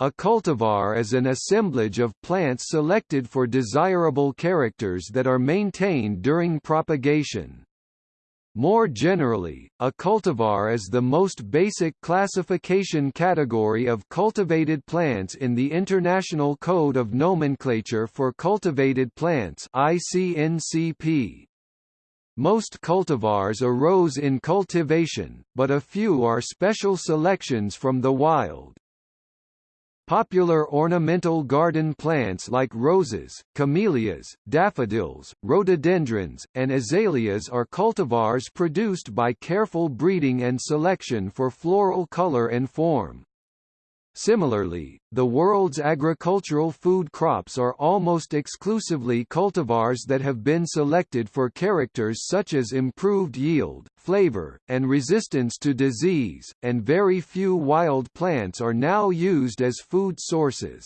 A cultivar is an assemblage of plants selected for desirable characters that are maintained during propagation. More generally, a cultivar is the most basic classification category of cultivated plants in the International Code of Nomenclature for Cultivated Plants ICNCP. Most cultivars arose in cultivation, but a few are special selections from the wild. Popular ornamental garden plants like roses, camellias, daffodils, rhododendrons, and azaleas are cultivars produced by careful breeding and selection for floral color and form. Similarly, the world's agricultural food crops are almost exclusively cultivars that have been selected for characters such as improved yield, flavor, and resistance to disease, and very few wild plants are now used as food sources.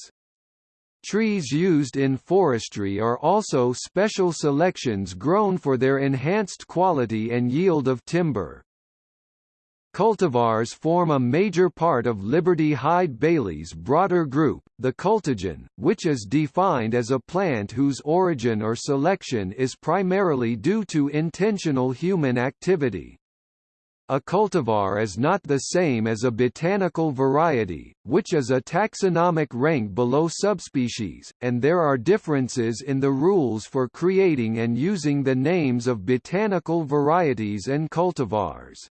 Trees used in forestry are also special selections grown for their enhanced quality and yield of timber. Cultivars form a major part of Liberty Hyde Bailey's broader group, the cultigen, which is defined as a plant whose origin or selection is primarily due to intentional human activity. A cultivar is not the same as a botanical variety, which is a taxonomic rank below subspecies, and there are differences in the rules for creating and using the names of botanical varieties and cultivars.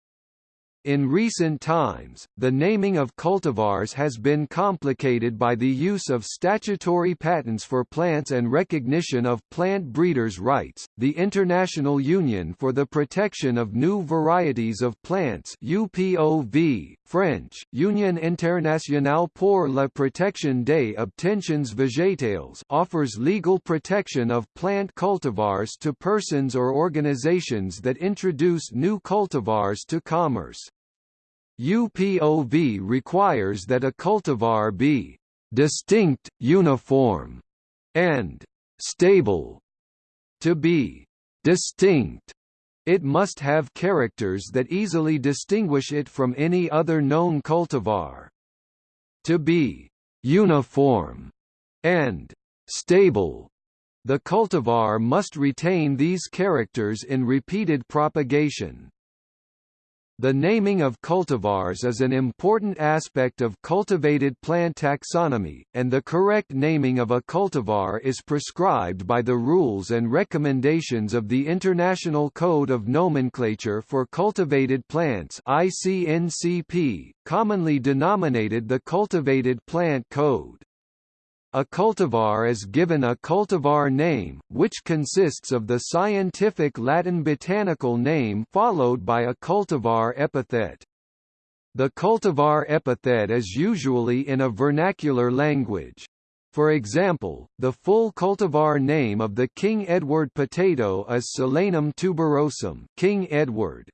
In recent times, the naming of cultivars has been complicated by the use of statutory patents for plants and recognition of plant breeders' rights. The International Union for the Protection of New Varieties of Plants (UPOV), French, Union Internationale pour la protection des obtentions végétales, offers legal protection of plant cultivars to persons or organizations that introduce new cultivars to commerce. UPOV requires that a cultivar be distinct, uniform, and stable. To be distinct, it must have characters that easily distinguish it from any other known cultivar. To be uniform and stable, the cultivar must retain these characters in repeated propagation. The naming of cultivars is an important aspect of cultivated plant taxonomy, and the correct naming of a cultivar is prescribed by the rules and recommendations of the International Code of Nomenclature for Cultivated Plants ICNCP, commonly denominated the Cultivated Plant Code. A cultivar is given a cultivar name, which consists of the scientific Latin botanical name followed by a cultivar epithet. The cultivar epithet is usually in a vernacular language. For example, the full cultivar name of the King Edward potato is Solanum tuberosum King Edward,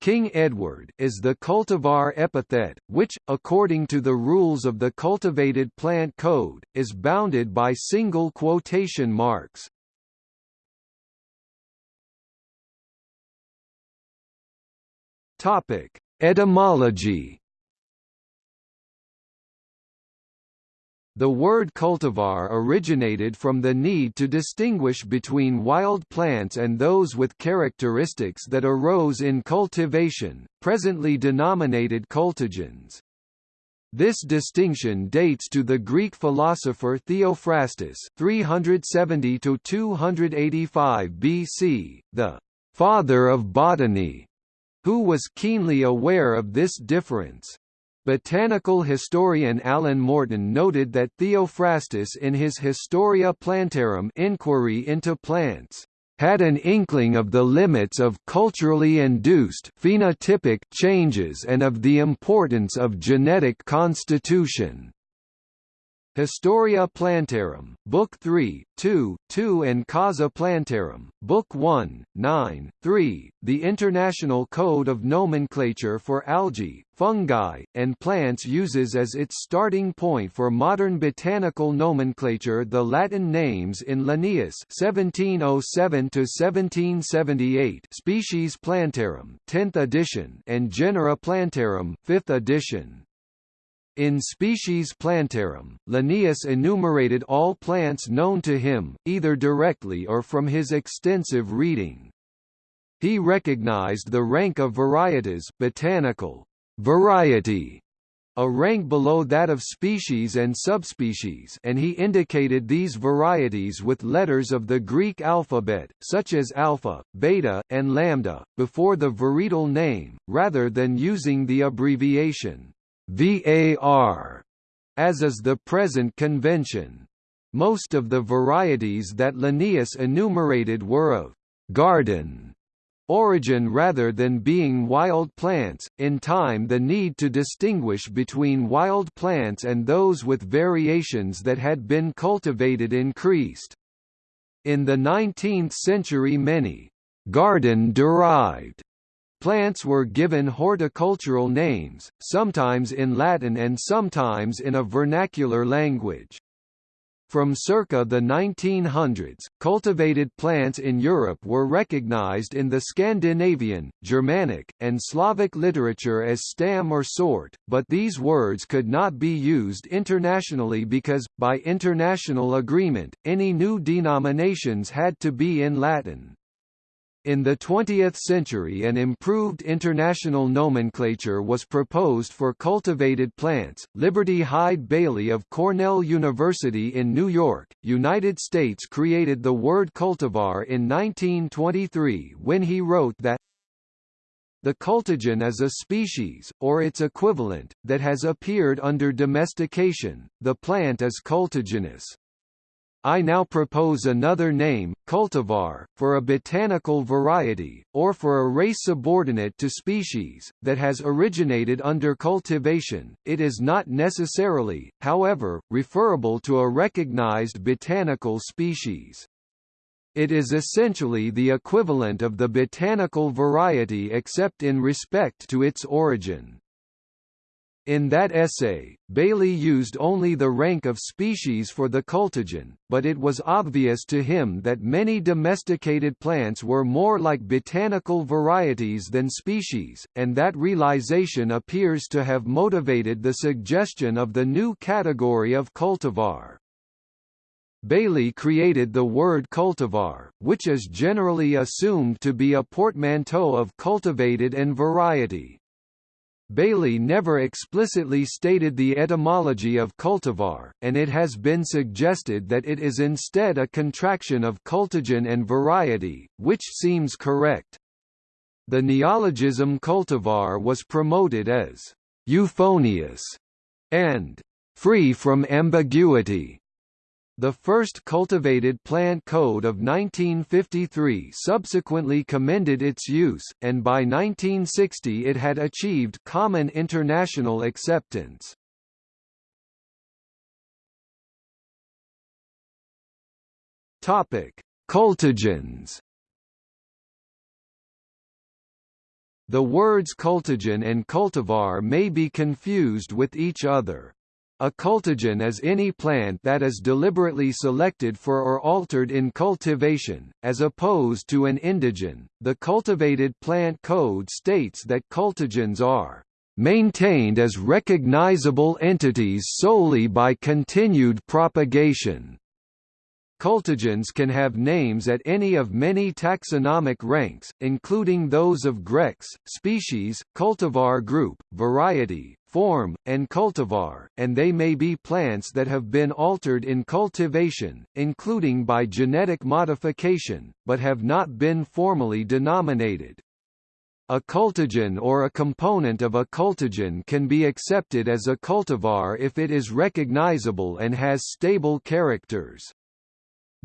King Edward is the cultivar epithet, which, according to the rules of the Cultivated Plant Code, is bounded by single quotation marks. Topic: Etymology The word cultivar originated from the need to distinguish between wild plants and those with characteristics that arose in cultivation, presently denominated cultigens. This distinction dates to the Greek philosopher Theophrastus 370 285 BC, the father of botany, who was keenly aware of this difference. Botanical historian Alan Morton noted that Theophrastus in his Historia Plantarum Inquiry into Plants had an inkling of the limits of culturally induced phenotypic changes and of the importance of genetic constitution. Historia Plantarum, Book 3, 2, 2 and Causa Plantarum, Book 1, 9, 3, the International Code of Nomenclature for Algae, Fungi, and Plants uses as its starting point for modern botanical nomenclature the Latin names in Linnaeus 1707–1778 Species Plantarum 10th edition and Genera Plantarum 5th edition. In Species Plantarum, Linnaeus enumerated all plants known to him, either directly or from his extensive reading. He recognized the rank of varieties botanical variety, a rank below that of species and subspecies and he indicated these varieties with letters of the Greek alphabet, such as alpha, beta, and lambda, before the varietal name, rather than using the abbreviation VAR, as is the present convention. Most of the varieties that Linnaeus enumerated were of garden origin rather than being wild plants. In time, the need to distinguish between wild plants and those with variations that had been cultivated increased. In the 19th century, many garden derived Plants were given horticultural names, sometimes in Latin and sometimes in a vernacular language. From circa the 1900s, cultivated plants in Europe were recognized in the Scandinavian, Germanic, and Slavic literature as stam or sort, but these words could not be used internationally because, by international agreement, any new denominations had to be in Latin. In the 20th century an improved international nomenclature was proposed for cultivated plants. Liberty Hyde Bailey of Cornell University in New York, United States created the word cultivar in 1923 when he wrote that the cultigen is a species, or its equivalent, that has appeared under domestication, the plant is cultigenous. I now propose another name, cultivar, for a botanical variety, or for a race subordinate to species, that has originated under cultivation. It is not necessarily, however, referable to a recognized botanical species. It is essentially the equivalent of the botanical variety except in respect to its origin. In that essay, Bailey used only the rank of species for the cultigen, but it was obvious to him that many domesticated plants were more like botanical varieties than species, and that realization appears to have motivated the suggestion of the new category of cultivar. Bailey created the word cultivar, which is generally assumed to be a portmanteau of cultivated and variety. Bailey never explicitly stated the etymology of cultivar, and it has been suggested that it is instead a contraction of cultigen and variety, which seems correct. The neologism cultivar was promoted as euphonious and free from ambiguity the first cultivated plant code of 1953 subsequently commended its use, and by 1960 it had achieved common international acceptance. Topic: Cultigens. The words cultigen and cultivar may be confused with each other. A cultigen is any plant that is deliberately selected for or altered in cultivation, as opposed to an indigen. The Cultivated Plant Code states that cultigens are maintained as recognizable entities solely by continued propagation. Cultigens can have names at any of many taxonomic ranks, including those of Grex, species, cultivar group, variety, form, and cultivar, and they may be plants that have been altered in cultivation, including by genetic modification, but have not been formally denominated. A cultigen or a component of a cultigen can be accepted as a cultivar if it is recognizable and has stable characters.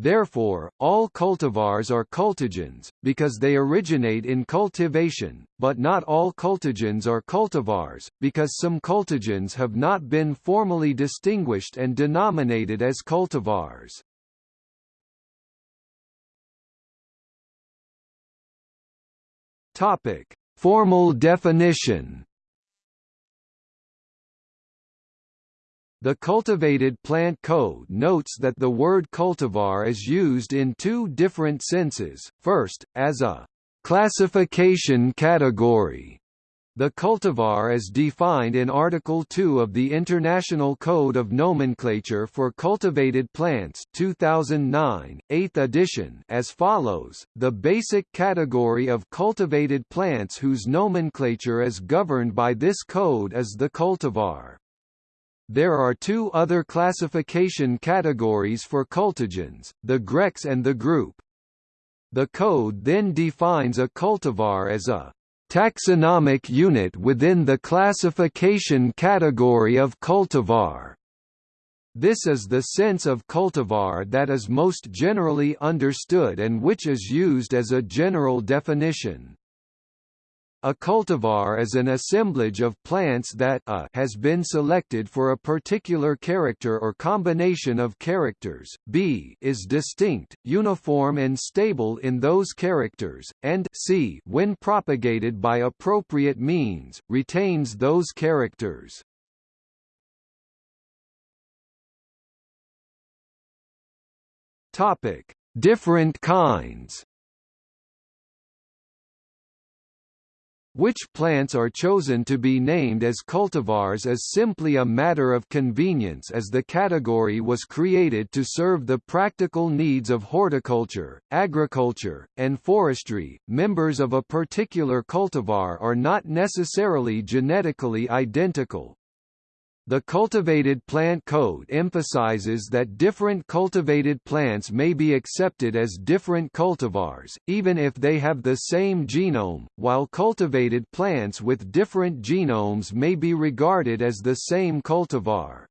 Therefore, all cultivars are cultigens, because they originate in cultivation, but not all cultigens are cultivars, because some cultigens have not been formally distinguished and denominated as cultivars. Topic: Formal definition. The Cultivated Plant Code notes that the word cultivar is used in two different senses, first, as a classification category, The cultivar is defined in Article 2 of the International Code of Nomenclature for Cultivated Plants 2009, 8th edition as follows, the basic category of cultivated plants whose nomenclature is governed by this code is the cultivar. There are two other classification categories for cultigens, the GREX and the group. The code then defines a cultivar as a taxonomic unit within the classification category of cultivar. This is the sense of cultivar that is most generally understood and which is used as a general definition. A cultivar is an assemblage of plants that a has been selected for a particular character or combination of characters, b is distinct, uniform and stable in those characters, and c when propagated by appropriate means, retains those characters. Different kinds Which plants are chosen to be named as cultivars is simply a matter of convenience as the category was created to serve the practical needs of horticulture, agriculture, and forestry. Members of a particular cultivar are not necessarily genetically identical, the Cultivated Plant Code emphasizes that different cultivated plants may be accepted as different cultivars, even if they have the same genome, while cultivated plants with different genomes may be regarded as the same cultivar.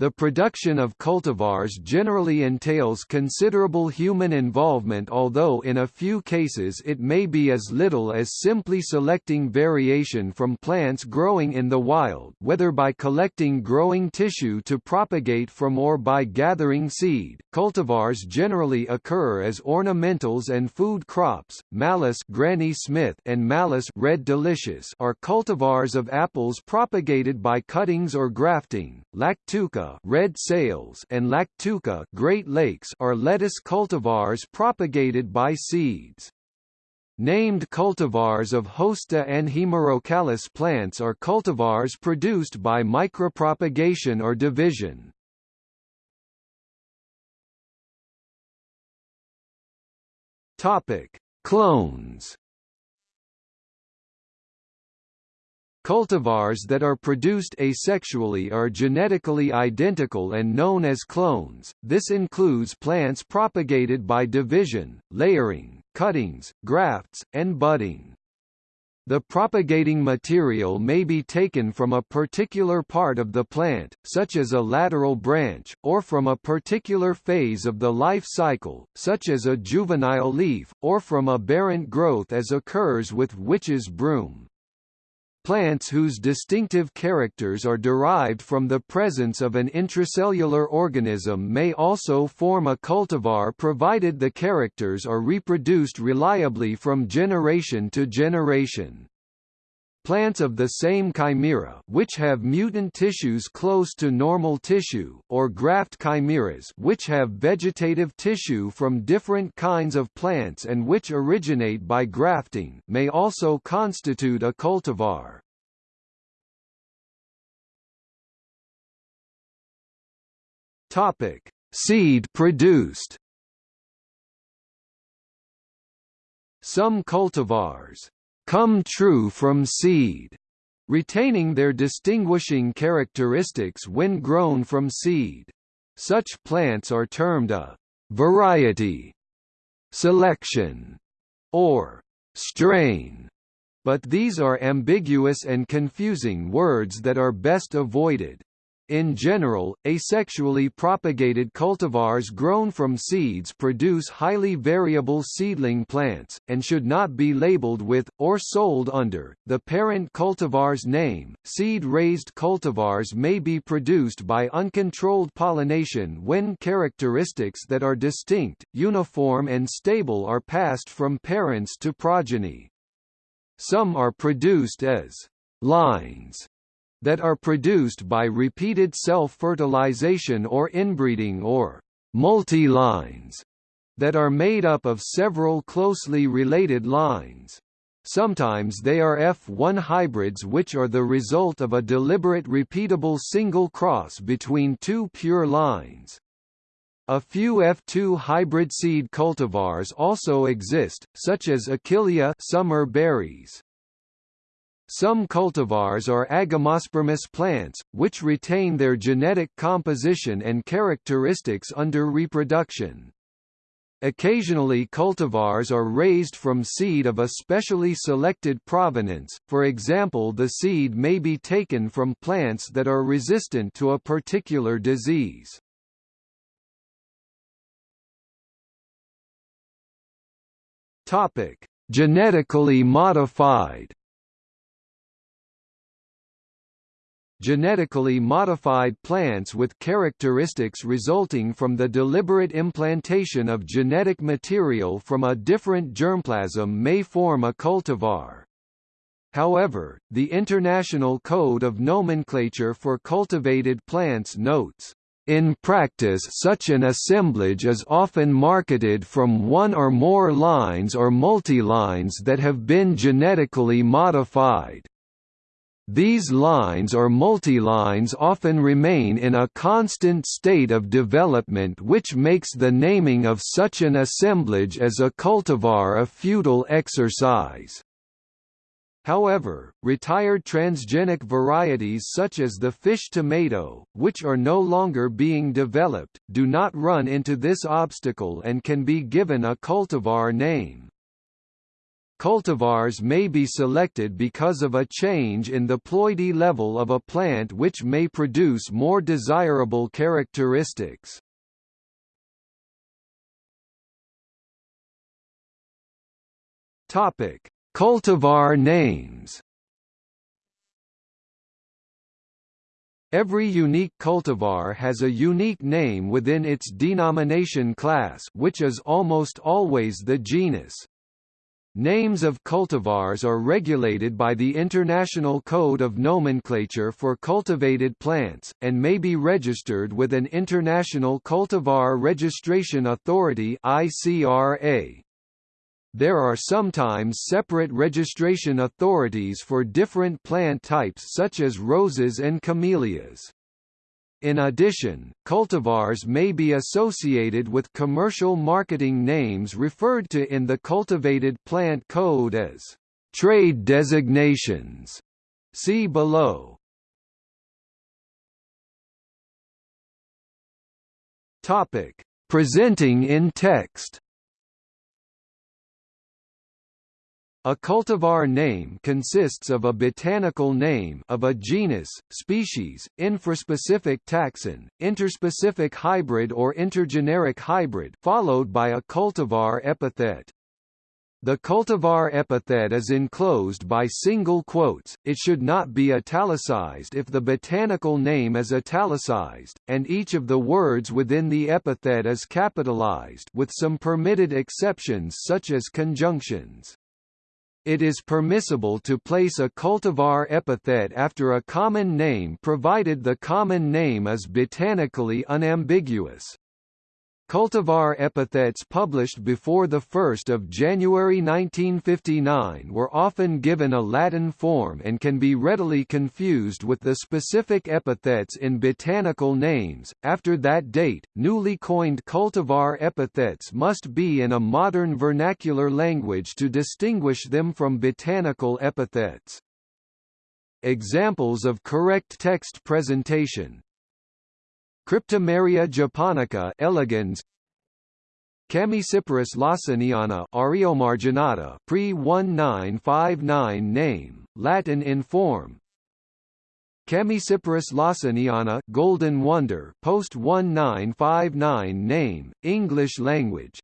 The production of cultivars generally entails considerable human involvement although in a few cases it may be as little as simply selecting variation from plants growing in the wild whether by collecting growing tissue to propagate from or by gathering seed. Cultivars generally occur as ornamentals and food crops. Malus Granny Smith and Malus Red Delicious are cultivars of apples propagated by cuttings or grafting. Lactuca red sails and Lactuca Great Lakes are lettuce cultivars propagated by seeds. Named cultivars of Hosta and Hemerocallis plants are cultivars produced by micropropagation or division. Topic: Clones Cultivars that are produced asexually are genetically identical and known as clones, this includes plants propagated by division, layering, cuttings, grafts, and budding. The propagating material may be taken from a particular part of the plant, such as a lateral branch, or from a particular phase of the life cycle, such as a juvenile leaf, or from aberrant growth as occurs with witch's broom. Plants whose distinctive characters are derived from the presence of an intracellular organism may also form a cultivar provided the characters are reproduced reliably from generation to generation. Plants of the same chimera which have mutant tissues close to normal tissue, or graft chimeras which have vegetative tissue from different kinds of plants and which originate by grafting may also constitute a cultivar. Topic: Seed produced. Some cultivars come true from seed, retaining their distinguishing characteristics when grown from seed. Such plants are termed a variety, selection, or strain, but these are ambiguous and confusing words that are best avoided. In general, asexually propagated cultivars grown from seeds produce highly variable seedling plants, and should not be labeled with, or sold under, the parent cultivar's name. Seed raised cultivars may be produced by uncontrolled pollination when characteristics that are distinct, uniform, and stable are passed from parents to progeny. Some are produced as lines that are produced by repeated self-fertilization or inbreeding or multi-lines that are made up of several closely related lines. sometimes they are F1 hybrids which are the result of a deliberate repeatable single cross between two pure lines. A few F2 hybrid seed cultivars also exist, such as Achillea summer berries. Some cultivars are agamospermous plants, which retain their genetic composition and characteristics under reproduction. Occasionally cultivars are raised from seed of a specially selected provenance, for example the seed may be taken from plants that are resistant to a particular disease. Genetically modified. Genetically modified plants with characteristics resulting from the deliberate implantation of genetic material from a different germplasm may form a cultivar. However, the International Code of Nomenclature for Cultivated Plants notes, in practice such an assemblage is often marketed from one or more lines or multilines that have been genetically modified. These lines or multilines often remain in a constant state of development which makes the naming of such an assemblage as a cultivar a futile exercise. However, retired transgenic varieties such as the fish tomato, which are no longer being developed, do not run into this obstacle and can be given a cultivar name. Cultivars may be selected because of a change in the ploidy level of a plant which may produce more desirable characteristics. Topic: Cultivar names Every unique cultivar has a unique name within its denomination class which is almost always the genus. Names of cultivars are regulated by the International Code of Nomenclature for Cultivated Plants, and may be registered with an International Cultivar Registration Authority ICRA. There are sometimes separate registration authorities for different plant types such as roses and camellias. In addition, cultivars may be associated with commercial marketing names referred to in the Cultivated Plant Code as trade designations. See below. Topic: Presenting in text. A cultivar name consists of a botanical name of a genus, species, infraspecific taxon, interspecific hybrid or intergeneric hybrid followed by a cultivar epithet. The cultivar epithet is enclosed by single quotes, it should not be italicized if the botanical name is italicized, and each of the words within the epithet is capitalized with some permitted exceptions such as conjunctions. It is permissible to place a cultivar epithet after a common name provided the common name is botanically unambiguous. Cultivar epithets published before 1 January 1959 were often given a Latin form and can be readily confused with the specific epithets in botanical names. After that date, newly coined cultivar epithets must be in a modern vernacular language to distinguish them from botanical epithets. Examples of correct text presentation Cryptomeria japonica elegans. Chamaecyparis lawsoniana Aureomarginata pre-1959 name, Latin in form. Chamaecyparis lawsoniana Golden Wonder post-1959 name, English language.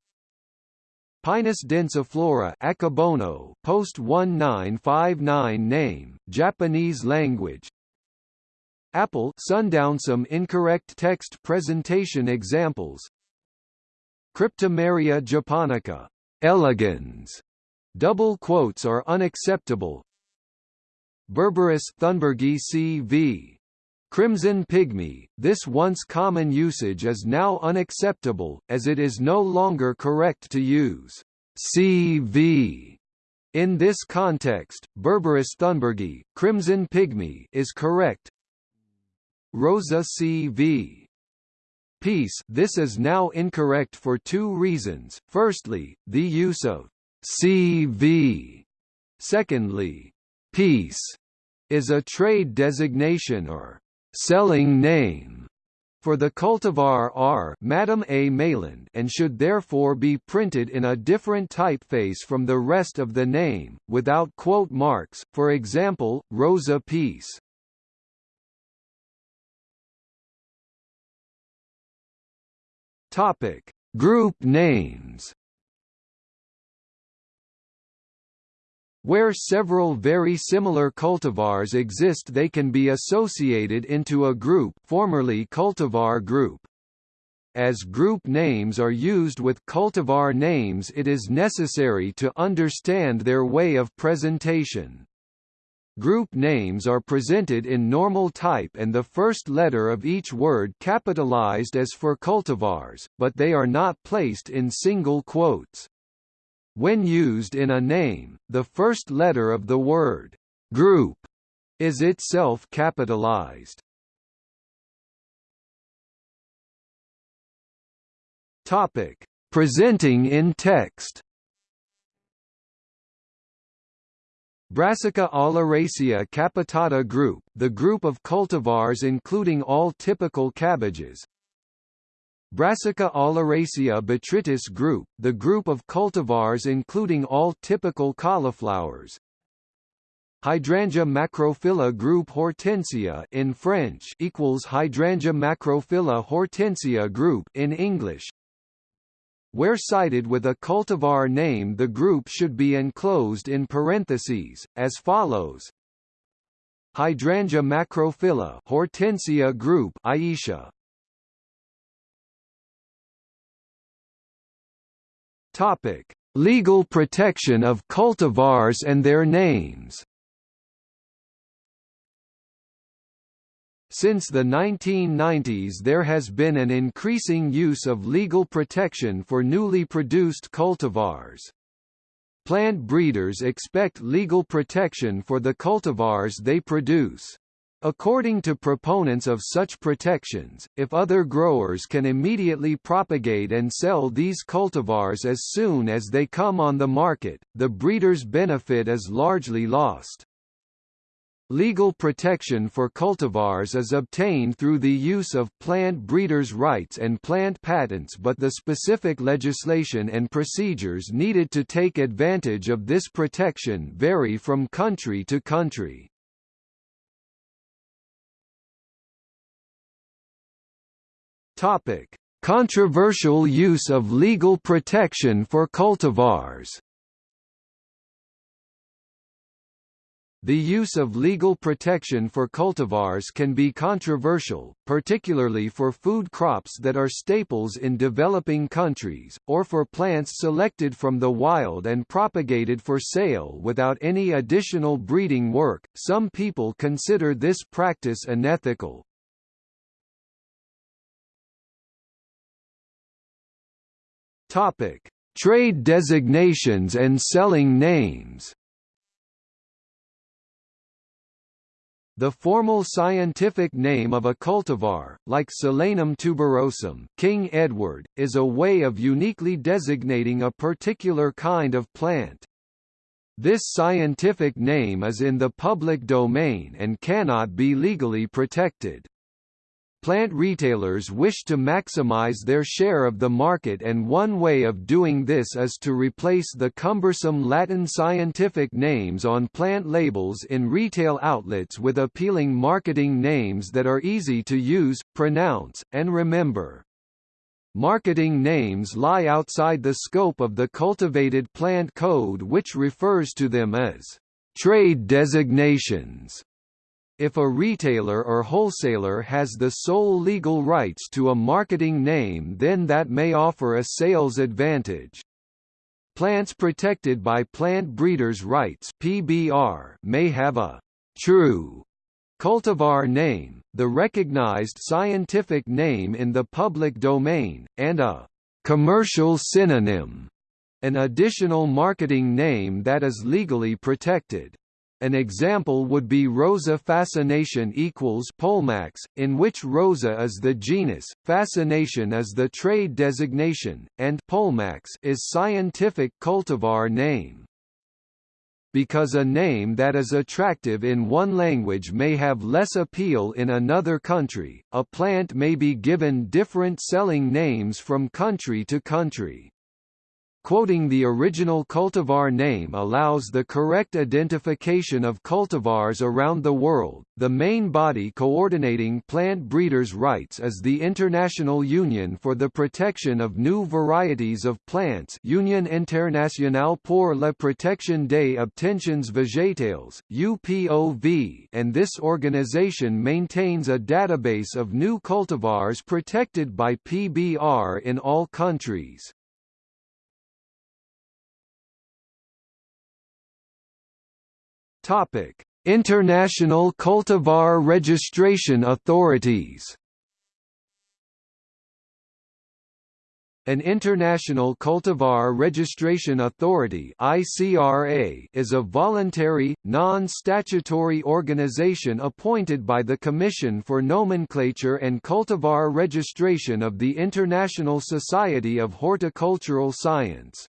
Pinus densiflora Akebono post-1959 name, Japanese language Apple sundown some incorrect text presentation examples. Cryptomeria japonica. Elegans double quotes are unacceptable. Berberis thunbergii cv Crimson pygmy, this once common usage is now unacceptable, as it is no longer correct to use CV In this context, Berberis thunbergi, crimson pygmy, is correct. Rosa CV. Peace This is now incorrect for two reasons, firstly, the use of CV. Secondly, peace is a trade designation or selling name for the cultivar R Madame A. Meilland and should therefore be printed in a different typeface from the rest of the name, without quote marks, for example, Rosa Peace. Topic: Group names. Where several very similar cultivars exist they can be associated into a group formerly cultivar group. As group names are used with cultivar names it is necessary to understand their way of presentation. Group names are presented in normal type and the first letter of each word capitalized as for cultivars, but they are not placed in single quotes. When used in a name, the first letter of the word group is itself capitalized. Topic: Presenting in text. Brassica oleracea capitata group, the group of cultivars including all typical cabbages, Brassica oleracea botrytis group, the group of cultivars including all typical cauliflowers. Hydrangea macrophylla group Hortensia in French equals Hydrangea macrophylla hortensia group in English. Where cited with a cultivar name the group should be enclosed in parentheses, as follows. Hydrangea macrophylla Hortensia group Ayesha. Topic: Legal protection of cultivars and their names. Since the 1990s there has been an increasing use of legal protection for newly produced cultivars. Plant breeders expect legal protection for the cultivars they produce. According to proponents of such protections, if other growers can immediately propagate and sell these cultivars as soon as they come on the market, the breeder's benefit is largely lost. Legal protection for cultivars is obtained through the use of plant breeders' rights and plant patents but the specific legislation and procedures needed to take advantage of this protection vary from country to country. Topic: Controversial use of legal protection for cultivars. The use of legal protection for cultivars can be controversial, particularly for food crops that are staples in developing countries, or for plants selected from the wild and propagated for sale without any additional breeding work. Some people consider this practice unethical, Topic: Trade designations and selling names. The formal scientific name of a cultivar, like Solanum tuberosum King Edward, is a way of uniquely designating a particular kind of plant. This scientific name is in the public domain and cannot be legally protected. Plant retailers wish to maximize their share of the market and one way of doing this is to replace the cumbersome Latin scientific names on plant labels in retail outlets with appealing marketing names that are easy to use, pronounce, and remember. Marketing names lie outside the scope of the cultivated plant code which refers to them as trade designations. If a retailer or wholesaler has the sole legal rights to a marketing name then that may offer a sales advantage. Plants protected by plant breeders' rights PBR may have a true cultivar name, the recognized scientific name in the public domain, and a commercial synonym an additional marketing name that is legally protected. An example would be Rosa fascination equals Poulmax, in which Rosa is the genus, fascination is the trade designation, and Poulmax is scientific cultivar name. Because a name that is attractive in one language may have less appeal in another country, a plant may be given different selling names from country to country. Quoting the original cultivar name allows the correct identification of cultivars around the world. The main body coordinating plant breeders' rights is the International Union for the Protection of New Varieties of Plants, Union Internationale pour la Protection des Obtentions Végétales (UPOV), and this organization maintains a database of new cultivars protected by PBR in all countries. Topic: International Cultivar Registration Authorities. An International Cultivar Registration Authority is a voluntary, non-statutory organization appointed by the Commission for Nomenclature and Cultivar Registration of the International Society of Horticultural Science.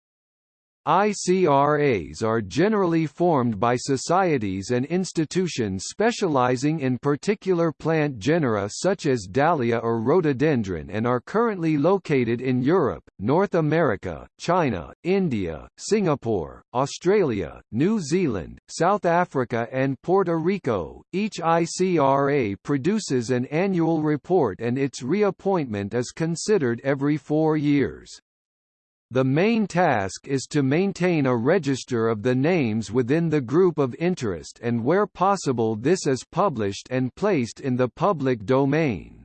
ICRAs are generally formed by societies and institutions specializing in particular plant genera such as Dahlia or rhododendron and are currently located in Europe, North America, China, India, Singapore, Australia, New Zealand, South Africa and Puerto Rico. Each ICRA produces an annual report and its reappointment is considered every four years. The main task is to maintain a register of the names within the group of interest and where possible this is published and placed in the public domain.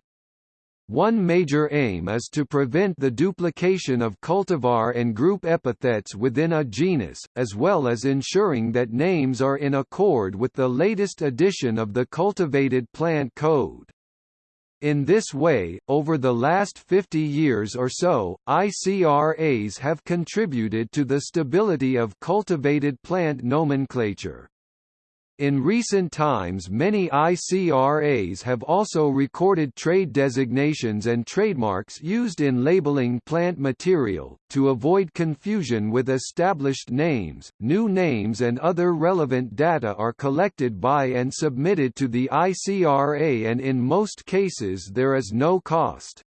One major aim is to prevent the duplication of cultivar and group epithets within a genus, as well as ensuring that names are in accord with the latest edition of the Cultivated Plant Code. In this way, over the last 50 years or so, ICRAs have contributed to the stability of cultivated plant nomenclature. In recent times many ICRAs have also recorded trade designations and trademarks used in labeling plant material. To avoid confusion with established names, new names and other relevant data are collected by and submitted to the ICRA and in most cases there is no cost.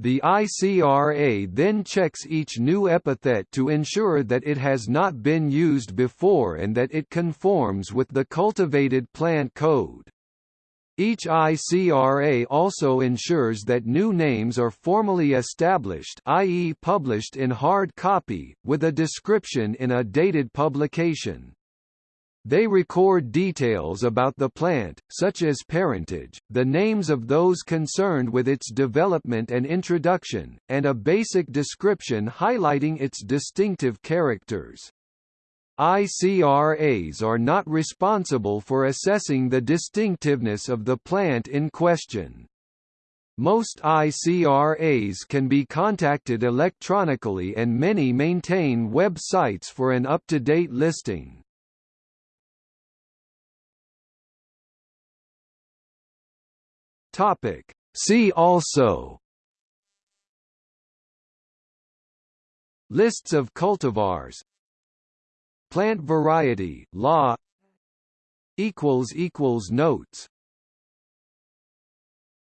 The ICRA then checks each new epithet to ensure that it has not been used before and that it conforms with the cultivated plant code. Each ICRA also ensures that new names are formally established i.e. published in hard copy, with a description in a dated publication. They record details about the plant, such as parentage, the names of those concerned with its development and introduction, and a basic description highlighting its distinctive characters. ICRAs are not responsible for assessing the distinctiveness of the plant in question. Most ICRAs can be contacted electronically and many maintain web sites for an up-to-date listing. Topic. See also Lists of cultivars Plant variety law notes